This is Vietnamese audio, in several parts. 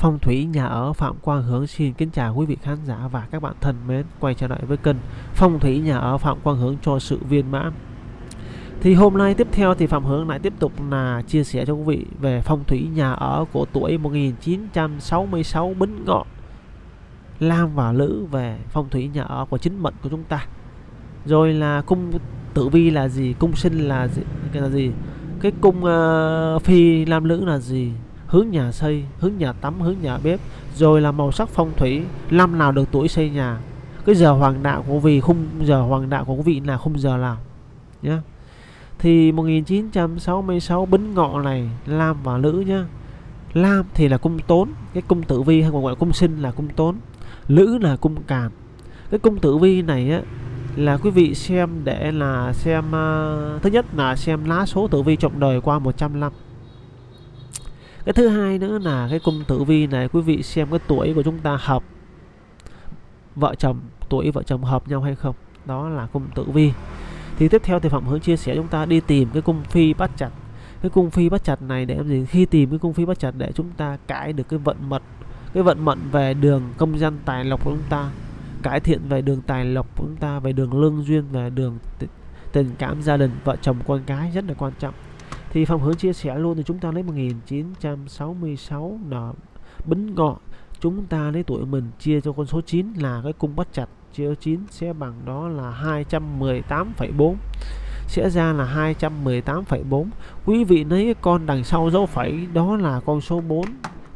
Phong thủy nhà ở Phạm Quang Hướng xin kính chào quý vị khán giả và các bạn thân mến quay trở lại với kênh Phong thủy nhà ở Phạm Quang Hướng cho sự viên mãn. Thì hôm nay tiếp theo thì Phạm Hướng lại tiếp tục là chia sẻ cho quý vị về phong thủy nhà ở của tuổi 1966 Bính Ngọ. Lam và Lữ về phong thủy nhà ở của chính mệnh của chúng ta. Rồi là cung tử vi là gì, cung sinh là gì, cái là gì, cái cung uh, phi lam lữ là gì, hướng nhà xây, hướng nhà tắm, hướng nhà bếp, rồi là màu sắc phong thủy, năm nào được tuổi xây nhà, cái giờ hoàng đạo của vị khung giờ hoàng đạo của quý vị là khung giờ nào nhé. Thì 1966 bính ngọ này Lam và Lữ nhá. Lam thì là cung tốn, cái cung tử vi hay còn gọi là cung sinh là cung tốn. Lữ là cung càn. Cái cung tử vi này á là quý vị xem để là xem uh, thứ nhất là xem lá số tử vi trọng đời qua 100 năm cái thứ hai nữa là cái cung tử vi này, quý vị xem cái tuổi của chúng ta hợp vợ chồng, tuổi vợ chồng hợp nhau hay không, đó là cung tử vi. Thì tiếp theo thì phạm hướng chia sẻ chúng ta đi tìm cái cung phi bắt chặt cái cung phi bắt chặt này để làm gì? Khi tìm cái cung phi bắt chặt để chúng ta cải được cái vận mật, cái vận mệnh về đường công danh tài lộc của chúng ta, cải thiện về đường tài lộc của chúng ta, về đường lương duyên, về đường tình cảm gia đình, vợ chồng, con cái rất là quan trọng thì Phạm Hướng chia sẻ luôn thì chúng ta lấy 1966 là bính ngọ. Chúng ta lấy tuổi mình chia cho con số 9 là cái cung bắt chặt chia cho 9 sẽ bằng đó là 218,4 sẽ ra là 218,4 quý vị lấy cái con đằng sau dấu phẩy đó là con số 4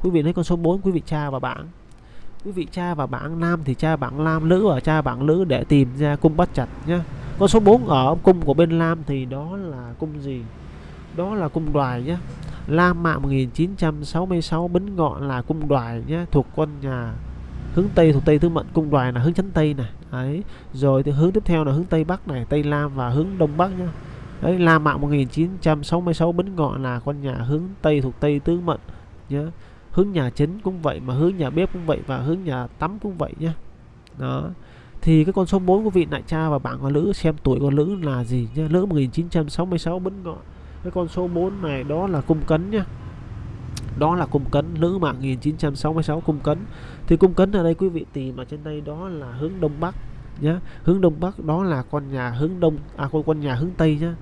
quý vị lấy con số 4 quý vị tra vào bảng. Quý vị tra vào bảng nam thì tra bảng nam nữ ở à, tra bảng nữ để tìm ra cung bắt chặt nhé con số 4 ở cung của bên nam thì đó là cung gì? Đó là cung đoài nhé. La Mạ 1966 Bính Ngọ là cung đoài nhé, thuộc con nhà hướng Tây, thuộc Tây Tứ Mệnh. Cung đoài là hướng chánh Tây này. Đấy. Rồi thì hướng tiếp theo là hướng Tây Bắc này, Tây Lam và hướng Đông Bắc nhé. Đấy, la Mạ 1966 Bính Ngọ là con nhà hướng Tây thuộc Tây Tứ Mệnh nhé. Hướng nhà chính cũng vậy mà hướng nhà bếp cũng vậy và hướng nhà tắm cũng vậy nhé. Đó. Thì cái con số 4 của vị đại cha và bạn con nữ xem tuổi con nữ là gì nhé. Nữ 1966 Bính Ngọ cái con số 4 này, đó là cung cấn nhá. Đó là cung cấn, nữ mạng 1966 cung cấn. Thì cung cấn ở đây quý vị tìm ở trên đây đó là hướng đông bắc nhá. Hướng đông bắc đó là con nhà hướng đông à con con nhà hướng tây nhá.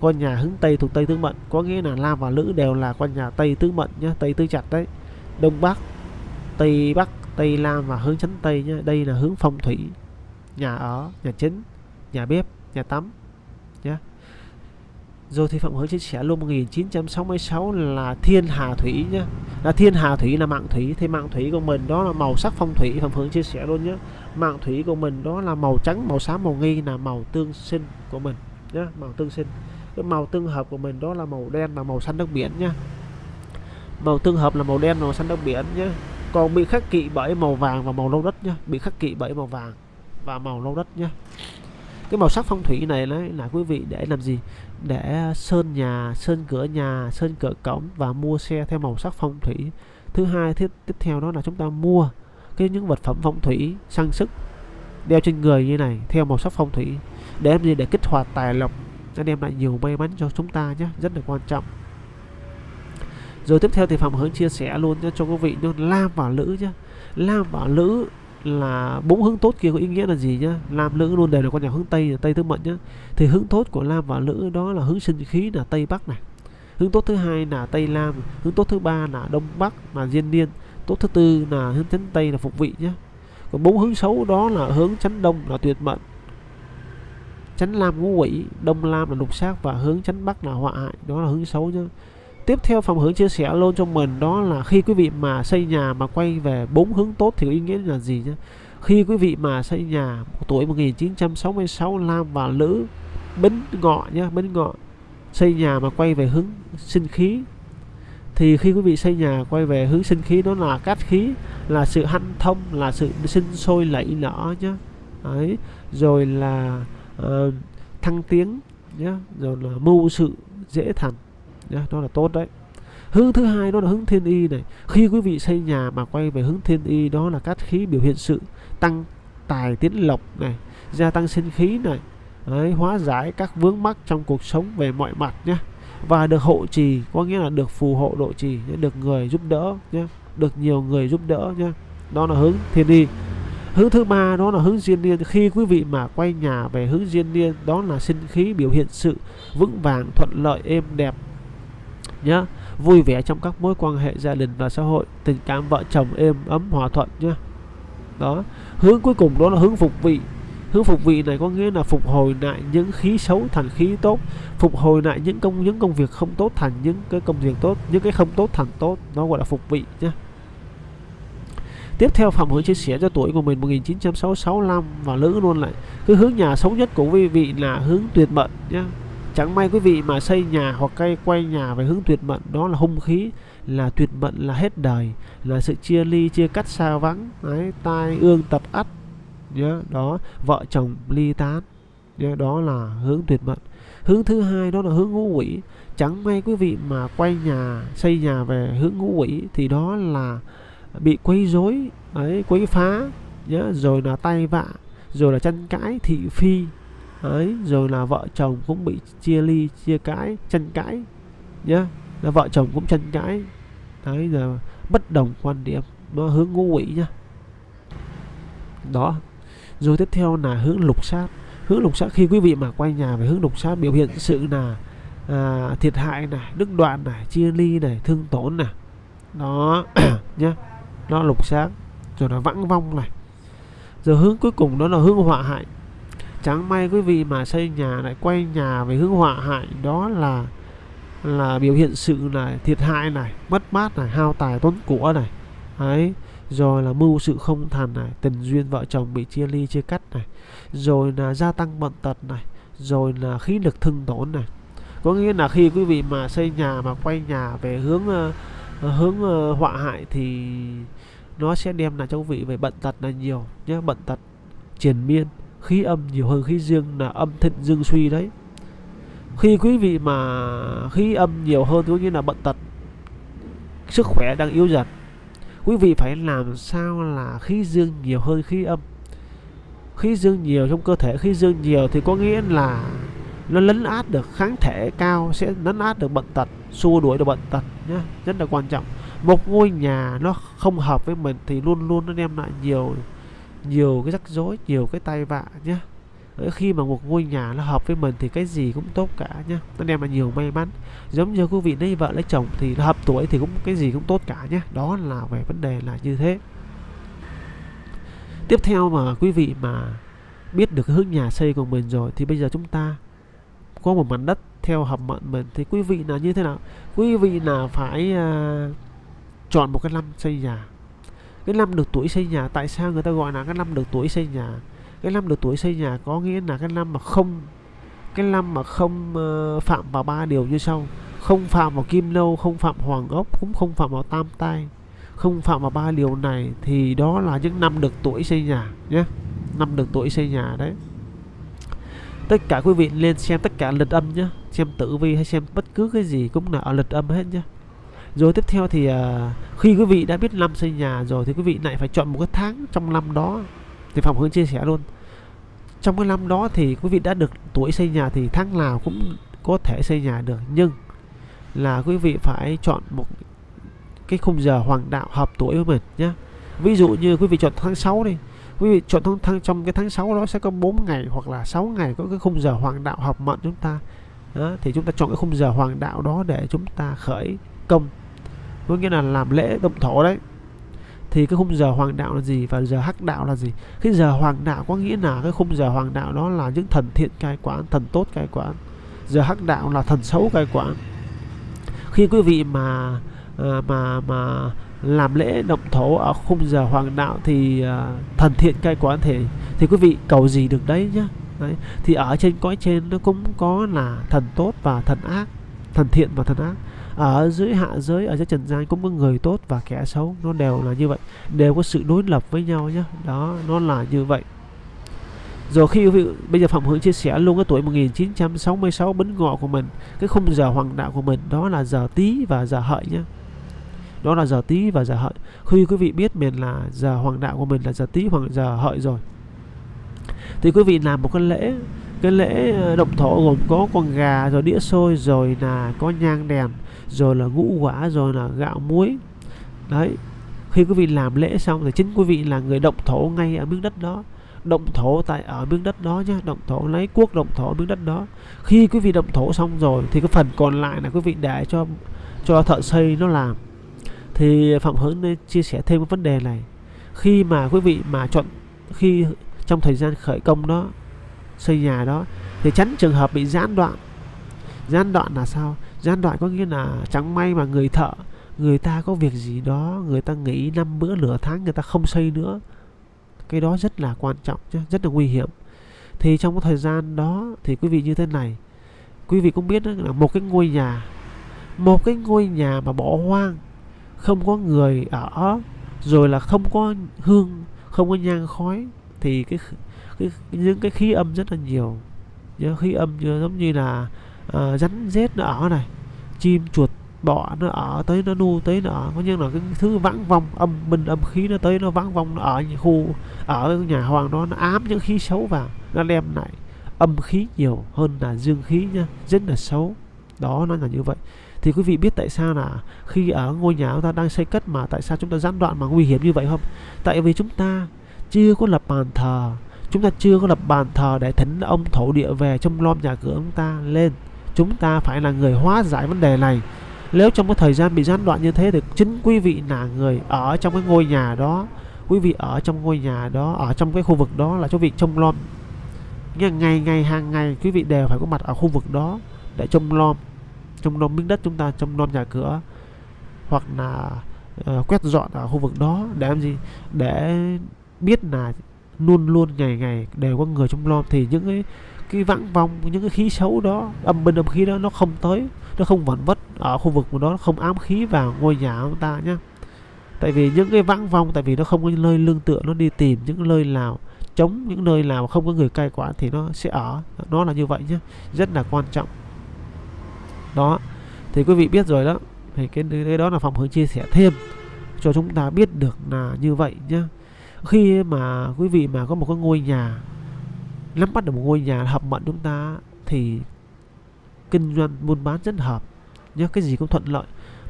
Con nhà hướng tây thuộc tây tứ mệnh có nghĩa là lam và lữ đều là con nhà tây tứ mệnh nhá, tây tứ chặt đấy. Đông bắc, tây bắc, tây lam và hướng chánh tây nhá. Đây là hướng phong thủy, nhà ở, nhà chính, nhà bếp, nhà tắm rồi thì Phạm Hướng chia sẻ luôn 1966 là thiên hà thủy nhá. Là thiên hà thủy là mạng thủy, thì mạng thủy của mình đó là màu sắc phong thủy, Phạm Hướng chia sẻ luôn nhé mạng thủy của mình đó là màu trắng, màu xám, màu nghi là màu tương sinh của mình nhá, màu tương sinh. Cái màu tương hợp của mình đó là màu đen và màu xanh nước biển nhá. Màu tương hợp là màu đen, màu xanh nước biển nhá. Còn bị khắc kỵ bởi màu vàng và màu lâu đất nhá, bị khắc kỵ bởi màu vàng và màu lâu đất nhá cái màu sắc phong thủy này đấy là quý vị để làm gì? Để ờ, sơn nhà, sơn cửa nhà, sơn cửa cổng và mua xe theo màu sắc phong thủy. Thứ hai tiếp tiếp theo đó là chúng ta mua cái những vật phẩm phong thủy, trang sức đeo trên người như này theo màu sắc phong thủy để làm gì? Để kích hoạt tài lộc, nó đem lại nhiều may mắn cho chúng ta nhé, rất là quan trọng. Rồi tiếp theo thì phạm hướng chia sẻ luôn cho quý vị luôn lam và lữ nhé. Lam và lữ là bốn hướng tốt kia có ý nghĩa là gì nhá? Lam lữ luôn đều là con nhà hướng tây tây tứ mệnh nhá. Thì hướng tốt của lam và lữ đó là hướng sinh khí là tây bắc này. Hướng tốt thứ hai là tây lam hướng tốt thứ ba là đông bắc là diên niên, tốt thứ tư là hướng chánh tây là phục vị nhé còn bốn hướng xấu đó là hướng chánh đông là tuyệt mệnh. Chánh lam ngũ quỷ, đông lam là lục sát và hướng chánh bắc là họa hại, đó là hướng xấu nhá tiếp theo phòng hướng chia sẻ luôn cho mình đó là khi quý vị mà xây nhà mà quay về bốn hướng tốt thì có ý nghĩa là gì nhé khi quý vị mà xây nhà tuổi 1966 Lam và Lữ Bính Ngọ nhá Bính Ngọ xây nhà mà quay về hướng sinh khí thì khi quý vị xây nhà quay về hướng sinh khí đó là cát khí là sự hanh thông là sự sinh sôi lẫy nở nhá. Đấy rồi là uh, thăng tiến nhá rồi là mưu sự dễ thành nhá đó là tốt đấy. Hướng thứ hai đó là hướng thiên y này. Khi quý vị xây nhà mà quay về hướng thiên y đó là cát khí biểu hiện sự tăng tài tiến lộc này gia tăng sinh khí này đấy, hóa giải các vướng mắc trong cuộc sống về mọi mặt nhé và được hộ trì có nghĩa là được phù hộ độ trì được người giúp đỡ nhé được nhiều người giúp đỡ nhé đó là hướng thiên y. Hướng thứ ba đó là hướng diên niên. Khi quý vị mà quay nhà về hướng diên niên đó là sinh khí biểu hiện sự vững vàng thuận lợi êm đẹp nhé vui vẻ trong các mối quan hệ gia đình và xã hội, tình cảm vợ chồng êm ấm, hòa thuận nhé đó, hướng cuối cùng đó là hướng phục vị. Hướng phục vị này có nghĩa là phục hồi lại những khí xấu thành khí tốt, phục hồi lại những công những công việc không tốt thành những cái công việc tốt, những cái không tốt thành tốt. Nó gọi là phục vị nhé tiếp theo phạm hướng chia sẻ cho tuổi của mình 1965 và nữ luôn lại. Cái hướng nhà xấu nhất của quý vị là hướng tuyệt mệnh nhé chẳng may quý vị mà xây nhà hoặc cây quay nhà về hướng tuyệt mệnh, đó là hung khí, là tuyệt mệnh là hết đời, là sự chia ly, chia cắt xa vắng đấy tai ương tập ắt. Nhớ, đó, vợ chồng ly tán. Nhớ, đó là hướng tuyệt mệnh. Hướng thứ hai, đó là hướng ngũ quỷ. Chẳng may quý vị mà quay nhà, xây nhà về hướng ngũ quỷ, thì đó là bị quấy rối, ấy, quấy phá. Nhớ, rồi là tay vạ, rồi là tranh cãi thị phi ấy rồi là vợ chồng cũng bị chia ly chia cãi tranh cãi nhá. Là vợ chồng cũng tranh cãi. Đấy là bất đồng quan điểm nó hướng ngũ quỷ nhá. Đó. Rồi tiếp theo là hướng lục sát. Hướng lục sát khi quý vị mà quay nhà về hướng lục sát biểu hiện sự là à, thiệt hại này đứt đoạn này chia ly này thương tổn này đó nhá. Nó lục sát. Rồi là vãng vong này. Rồi hướng cuối cùng đó là hướng họa hại chẳng may quý vị mà xây nhà lại quay nhà về hướng họa hại đó là là biểu hiện sự là thiệt hại này mất mát này hao tài tốn của này. Ấy rồi là mưu sự không thành này tình duyên vợ chồng bị chia ly chia cắt này. Rồi là gia tăng bệnh tật này rồi là khí lực thương tổn này. Có nghĩa là khi quý vị mà xây nhà mà quay nhà về hướng uh, hướng uh, họa hại thì nó sẽ đem lại cho quý vị về bệnh tật là nhiều nhé bệnh tật triền miên khí âm nhiều hơn khí dương là âm thịnh dương suy đấy. Khi quý vị mà khí âm nhiều hơn, có nghĩa là bệnh tật, sức khỏe đang yếu dần, quý vị phải làm sao là khí dương nhiều hơn khí âm? Khí dương nhiều trong cơ thể, khí dương nhiều thì có nghĩa là nó lấn át được, kháng thể cao sẽ lấn át được bệnh tật, xua đuổi được bệnh tật nhé rất là quan trọng. Một ngôi nhà nó không hợp với mình thì luôn luôn nó đem lại nhiều nhiều cái rắc rối nhiều cái tai vạ nhé ờ, khi mà một ngôi nhà nó hợp với mình thì cái gì cũng tốt cả nhé nó đem lại nhiều may mắn. Giống như quý vị lấy vợ lấy chồng thì hợp tuổi thì cũng cái gì cũng tốt cả nhé đó là về vấn đề là như thế. Tiếp theo mà quý vị mà biết được cái hướng nhà xây của mình rồi thì bây giờ chúng ta có một mảnh đất theo hợp mệnh mình thì quý vị là như thế nào? Quý vị là phải uh, chọn một cái năm xây nhà? Cái năm được tuổi xây nhà tại sao người ta gọi là cái năm được tuổi xây nhà? Cái năm được tuổi xây nhà có nghĩa là cái năm mà không cái năm mà không uh, phạm vào ba điều như sau. Không phạm vào kim lâu không phạm hoàng ốc cũng không phạm vào tam tai. Không phạm vào ba điều này thì đó là những năm được tuổi xây nhà nhé. Năm được tuổi xây nhà đấy. Tất cả quý vị lên xem tất cả lịch âm nhé. Xem tử vi hay xem bất cứ cái gì cũng là ở lịch âm hết nhé rồi tiếp theo thì à, khi quý vị đã biết năm xây nhà rồi thì quý vị lại phải chọn một cái tháng trong năm đó. Thì phạm hướng chia sẻ luôn. Trong cái năm đó thì quý vị đã được tuổi xây nhà thì tháng nào cũng có thể xây nhà được. Nhưng là quý vị phải chọn một cái khung giờ hoàng đạo hợp tuổi với mình nhé ví dụ như quý vị chọn tháng 6 đi. Quý vị chọn tháng, tháng trong cái tháng 6 đó sẽ có 4 ngày hoặc là 6 ngày có cái khung giờ hoàng đạo hợp mệnh chúng ta. Đó, thì chúng ta chọn cái khung giờ hoàng đạo đó để chúng ta khởi công có nghĩa là làm lễ động thổ đấy. Thì cái khung giờ hoàng đạo là gì và giờ hắc đạo là gì? Cái giờ hoàng đạo có nghĩa là cái khung giờ hoàng đạo đó là những thần thiện cai quản thần tốt cai quản giờ hắc đạo là thần xấu cai quản khi quý vị mà à, mà mà làm lễ động thổ ở khung giờ hoàng đạo thì à, thần thiện cai quản thể thì quý vị cầu gì được đấy nhá. Đấy. thì ở trên cõi trên nó cũng có là thần tốt và thần ác thần thiện và thần ác ở dưới hạ giới, ở dưới trần gian cũng có người tốt và kẻ xấu. Nó đều là như vậy. Đều có sự đối lập với nhau nhé đó, nó là như vậy. Rồi khi bây giờ Phạm Hướng chia sẻ luôn cái tuổi 1966 bấn ngọ của mình, cái khung giờ hoàng đạo của mình, đó là giờ tí và giờ hợi nhé đó là giờ tí và giờ hợi. Khi quý vị biết mình là giờ hoàng đạo của mình là giờ tí hoặc giờ hợi rồi, thì quý vị làm một cái lễ cái lễ ờ, động thổ gồm có con gà, rồi đĩa xôi, rồi là có nhang đèn rồi là ngũ quả, rồi là gạo muối. Đấy, khi quý vị làm lễ xong thì chính quý vị là người động thổ ngay ở miếng đất đó. Động thổ tại ở miếng đất đó nhé động thổ lấy quốc động thổ miếng đất đó. Khi quý vị động thổ xong rồi thì cái phần còn lại là quý vị để cho cho thợ xây nó làm. Thì phạm hướng nên chia sẻ thêm cái vấn đề này. Khi mà quý vị mà chọn, khi trong thời gian khởi công đó, xây nhà đó, thì tránh trường hợp bị gián đoạn. Gián đoạn là sao? Gian đoạn có nghĩa là chẳng may mà người thợ người ta có việc gì đó người ta nghỉ năm bữa nửa tháng người ta không xây nữa. Cái đó rất là quan trọng chứ rất là nguy hiểm. Thì trong cái thời gian đó thì quý vị như thế này. Quý vị cũng biết đó, là một cái ngôi nhà một cái ngôi nhà mà bỏ hoang không có người ở rồi là không có hương không có nhang khói thì cái, cái những cái khí âm rất là nhiều. Những khí âm giống như là uh, rắn rết nó ở này chim chuột bọ nó ở tới nó nu tới nó ở. Có như là cái thứ vãng vong âm bình âm khí nó tới nó vãng vong nó ở khu ở nhà hoàng đó nó ám những khí xấu vào nó đem lại âm khí nhiều hơn là dương khí nha rất là xấu. Đó nó là như vậy. Thì quý vị biết tại sao là khi ở ngôi nhà chúng ta đang xây cất mà tại sao chúng ta gián đoạn mà nguy hiểm như vậy không? Tại vì chúng ta chưa có lập bàn thờ chúng ta chưa có lập bàn thờ để thỉnh ông thổ địa về trong lom nhà cửa chúng ta lên chúng ta phải là người hóa giải vấn đề này. Nếu trong cái thời gian bị gián đoạn như thế thì chính quý vị là người ở trong cái ngôi nhà đó. Quý vị ở trong ngôi nhà đó ở trong cái khu vực đó là cho vị trông lom. Ngày ngày hàng ngày quý vị đều phải có mặt ở khu vực đó để trông lom. Trông nom miếng đất chúng ta trông nom nhà cửa. Hoặc là uh, quét dọn ở khu vực đó để làm gì? Để biết là luôn luôn ngày ngày đều có người trông lom. Thì những cái cái vắng vong những cái khí xấu đó âm binh âm khí đó nó không tới nó không vẩn vất ở khu vực của nó không ám khí vào ngôi nhà của ta nhé tại vì những cái vắng vong tại vì nó không có nơi lương tựa nó đi tìm những nơi nào chống những nơi nào không có người cai quản thì nó sẽ ở. Nó là như vậy nhé rất là quan trọng. Đó thì quý vị biết rồi đó thì cái, cái đó là phòng hướng chia sẻ thêm cho chúng ta biết được là như vậy nhé khi mà quý vị mà có một cái ngôi nhà nắm bắt được một ngôi nhà hợp mệnh chúng ta thì kinh doanh buôn bán rất hợp. Nhớ cái gì cũng thuận lợi.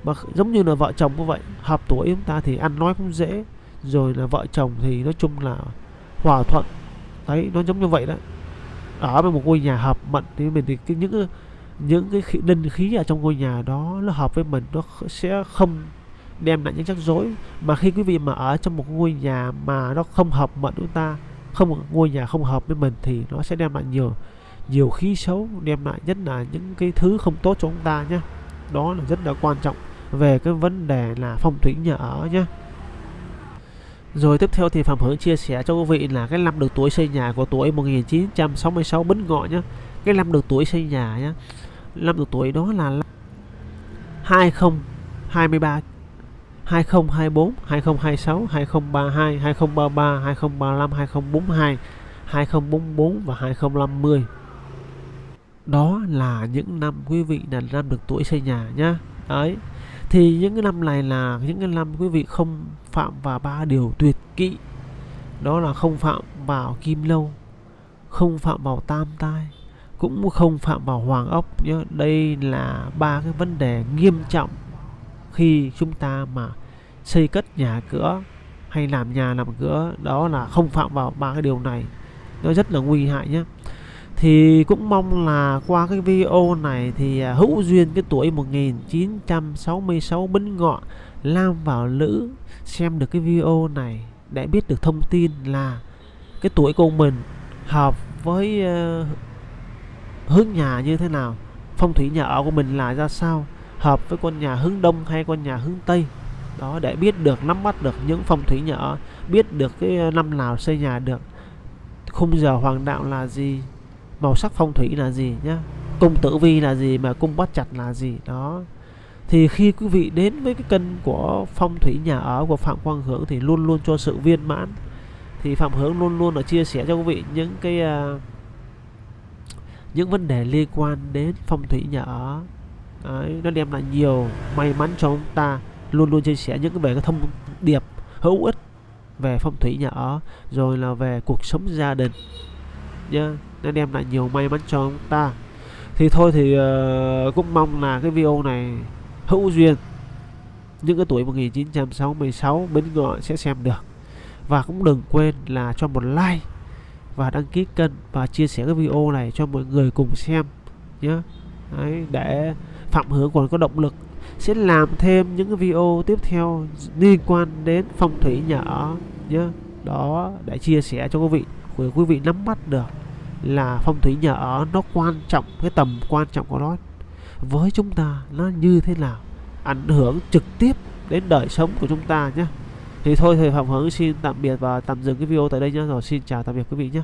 Mà giống như là vợ chồng cũng vậy hợp tuổi chúng ta thì ăn nói cũng dễ rồi là vợ chồng thì nói chung là hòa thuận. Đấy nó giống như vậy đó. Ở với một ngôi nhà hợp mệnh thì mình thì cái, những những cái khí, linh khí ở trong ngôi nhà đó nó hợp với mình nó sẽ không đem lại những rắc rối. Mà khi quý vị mà ở trong một ngôi nhà mà nó không hợp mệnh chúng ta không ngôi nhà không hợp với mình thì nó sẽ đem lại nhiều nhiều khí xấu, đem lại nhất là những cái thứ không tốt cho chúng ta nhé đó là rất là quan trọng về cái vấn đề là phong thủy nhà ở nhé rồi tiếp theo thì Phạm Hướng chia sẻ cho quý vị là cái năm được tuổi xây nhà của tuổi 1966 Bính Ngọ nhé cái năm được tuổi xây nhà nhé năm được tuổi đó là 2023 2024 2026 2032 2033 2035 2042 2044 và 2050 đó là những năm quý vị là năm được tuổi xây nhà nhá. Đấy, thì những cái năm này là những cái năm quý vị không phạm vào ba điều tuyệt kỵ đó là không phạm vào kim lâu, không phạm vào tam tai, cũng không phạm vào hoàng ốc nhé đây là ba cái vấn đề nghiêm trọng khi chúng ta mà xây cất nhà cửa hay làm nhà làm cửa đó là không phạm vào ba cái điều này. Nó rất là nguy hại nhé. Thì cũng mong là qua cái video này thì à, hữu duyên cái tuổi 1966 bính ngọ lam vào lữ xem được cái video này để biết được thông tin là cái tuổi của mình hợp với uh, hướng nhà như thế nào phong thủy nhà ở của mình là ra sao hợp với con nhà hướng đông hay con nhà hướng tây. Đó để biết được nắm bắt được những phong thủy nhà ở biết được cái ờ, năm nào xây nhà được khung giờ hoàng đạo là gì màu sắc phong thủy là gì nhá cung tử vi là gì mà cung bắt chặt là gì đó. Thì khi quý vị đến với cái cân của phong thủy nhà ở của phạm quang hưởng thì luôn luôn cho sự viên mãn. Thì phạm hướng luôn luôn là chia sẻ cho quý vị những cái uh, những vấn đề liên quan đến phong thủy nhà ở. Đấy, nó đem lại nhiều may mắn cho chúng ta. Luôn luôn chia sẻ những cái về cái thông điệp hữu ích về phong thủy nhà ở rồi là về cuộc sống gia đình. Nhá nó đem lại nhiều may mắn cho chúng ta. Thì thôi thì uh, cũng mong là cái video này hữu duyên. Những cái tuổi 1966 bên ngọ sẽ xem được. Và cũng đừng quên là cho một like và đăng ký kênh và chia sẻ cái video này cho mọi người cùng xem. Nhé Đấy, để Phạm Hướng còn có động lực sẽ làm thêm những cái video tiếp theo liên quan đến phong thủy nhà ở nhé đó, để chia sẻ cho quý vị để quý vị nắm bắt được là phong thủy nhà ở nó quan trọng, cái tầm quan trọng của nó. Với chúng ta, nó như thế nào? Ảnh hưởng trực tiếp đến đời sống của chúng ta nhé thì thôi thì Phạm Hướng xin tạm biệt và tạm dừng cái video tại đây nhé rồi, xin chào tạm biệt quý vị nhé